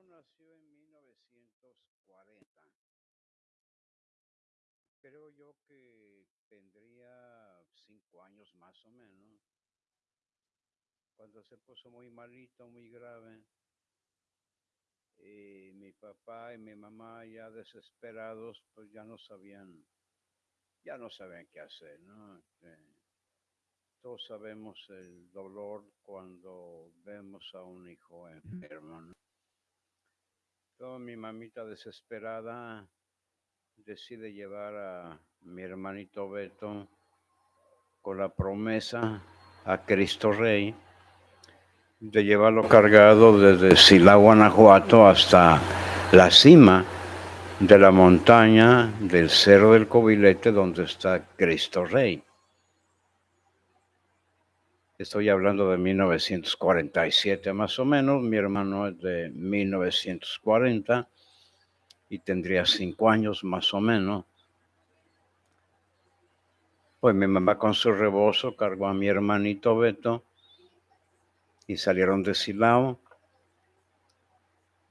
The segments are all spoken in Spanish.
Nació en 1940. Creo yo que tendría cinco años más o menos. Cuando se puso muy malito, muy grave, y mi papá y mi mamá ya desesperados, pues ya no sabían, ya no sabían qué hacer, ¿no? Este, todos sabemos el dolor cuando vemos a un hijo enfermo, ¿no? Mi mamita desesperada decide llevar a mi hermanito Beto con la promesa a Cristo Rey de llevarlo cargado desde Silao, Guanajuato hasta la cima de la montaña del Cerro del Cobilete donde está Cristo Rey. Estoy hablando de 1947 más o menos, mi hermano es de 1940 y tendría cinco años más o menos. Pues mi mamá con su rebozo cargó a mi hermanito Beto y salieron de Silao,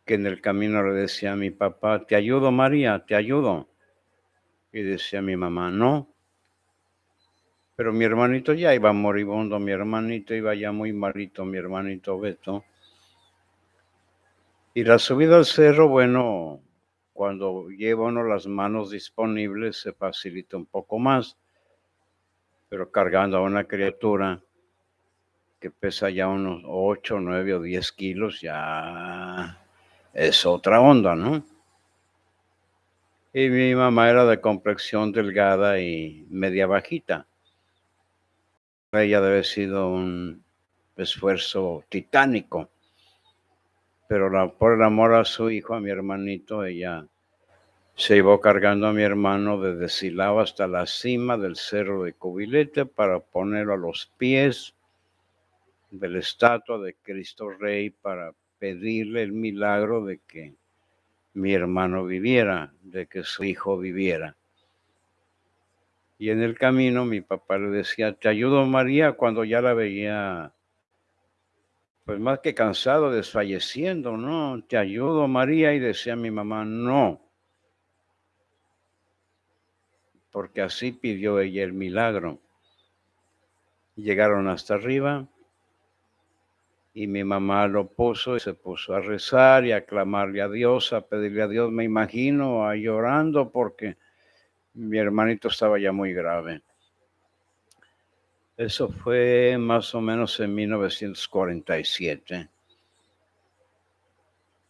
que en el camino le decía a mi papá, te ayudo María, te ayudo. Y decía mi mamá, no. Pero mi hermanito ya iba moribundo, mi hermanito iba ya muy malito, mi hermanito Beto. Y la subida al cerro, bueno, cuando lleva uno las manos disponibles se facilita un poco más, pero cargando a una criatura que pesa ya unos 8, 9 o 10 kilos, ya es otra onda, ¿no? Y mi mamá era de complexión delgada y media bajita. Ella debe haber sido un esfuerzo titánico, pero por el amor a su hijo, a mi hermanito, ella se iba cargando a mi hermano desde Silao hasta la cima del cerro de Cubilete para ponerlo a los pies de la estatua de Cristo Rey para pedirle el milagro de que mi hermano viviera, de que su hijo viviera. Y en el camino mi papá le decía, te ayudo María, cuando ya la veía, pues más que cansado, desfalleciendo, ¿no? Te ayudo María y decía mi mamá, no. Porque así pidió ella el milagro. Llegaron hasta arriba y mi mamá lo puso y se puso a rezar y a clamarle a Dios, a pedirle a Dios, me imagino, a llorando porque mi hermanito estaba ya muy grave. Eso fue más o menos en 1947.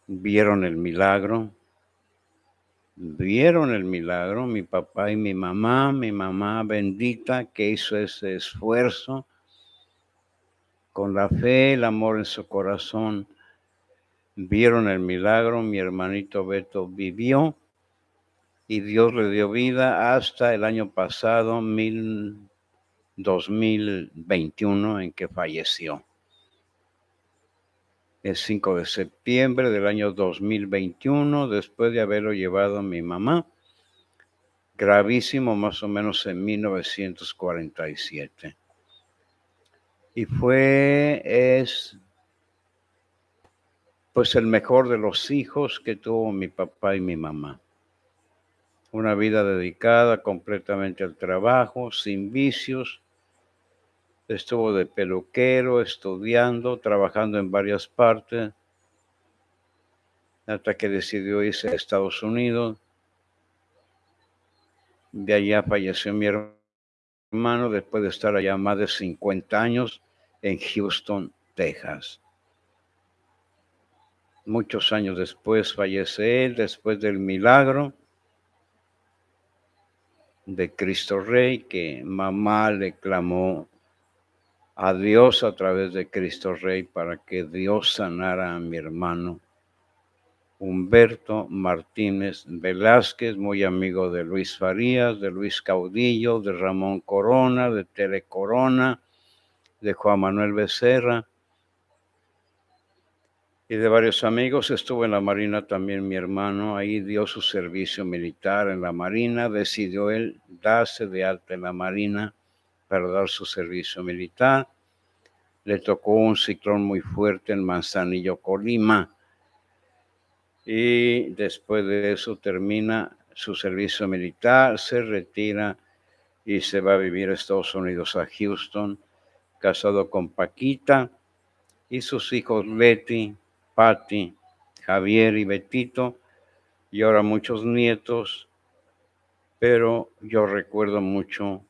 Vieron el milagro, vieron el milagro, mi papá y mi mamá, mi mamá bendita que hizo ese esfuerzo con la fe, el amor en su corazón, vieron el milagro, mi hermanito Beto vivió y Dios le dio vida hasta el año pasado, mil, 2021, en que falleció. El 5 de septiembre del año 2021, después de haberlo llevado mi mamá, gravísimo más o menos en 1947 y fue, es, pues el mejor de los hijos que tuvo mi papá y mi mamá. Una vida dedicada completamente al trabajo, sin vicios. Estuvo de peluquero, estudiando, trabajando en varias partes, hasta que decidió irse a Estados Unidos. De allá falleció mi hermano después de estar allá más de 50 años en Houston, Texas. Muchos años después fallece él, después del milagro de Cristo Rey, que mamá le clamó a Dios a través de Cristo Rey para que Dios sanara a mi hermano Humberto Martínez Velázquez, muy amigo de Luis Farías, de Luis Caudillo, de Ramón Corona, de Tele Corona, de Juan Manuel Becerra y de varios amigos. Estuvo en la Marina también mi hermano, ahí dio su servicio militar en la Marina, decidió él darse de alta en la Marina para dar su servicio militar. Le tocó un ciclón muy fuerte en Manzanillo, Colima y después de eso termina su servicio militar, se retira y se va a vivir a Estados Unidos, a Houston, casado con Paquita y sus hijos Betty, Patty, Javier y Betito, y ahora muchos nietos, pero yo recuerdo mucho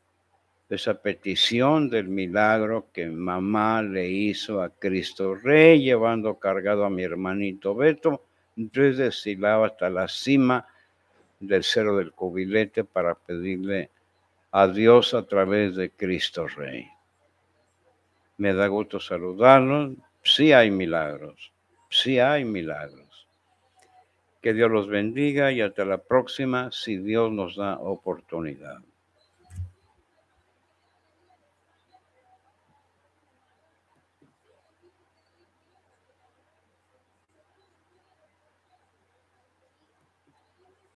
esa petición del milagro que mamá le hizo a Cristo Rey, llevando cargado a mi hermanito Beto desde Silao hasta la cima del Cerro del Cubilete para pedirle a Dios a través de Cristo Rey. Me da gusto saludarlos. Sí hay milagros, sí hay milagros. Que Dios los bendiga y hasta la próxima si Dios nos da oportunidad.